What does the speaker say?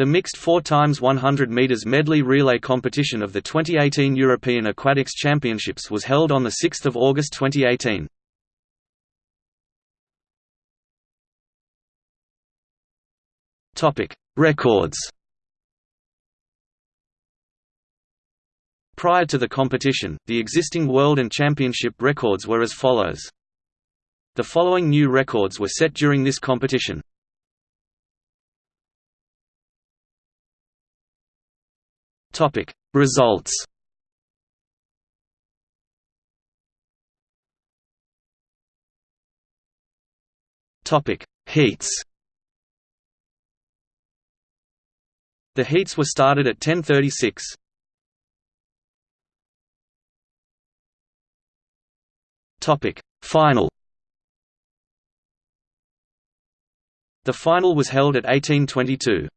The mixed 4 x 100 meters medley relay competition of the 2018 European Aquatics Championships was held on 6 August 2018. Topic: Records Prior to the competition, the existing world and championship records were as follows. The following new records were set during this competition. Topic. Results. Topic. Heats. The heats were started at 10:36. Topic. Final. The final was held at 1822.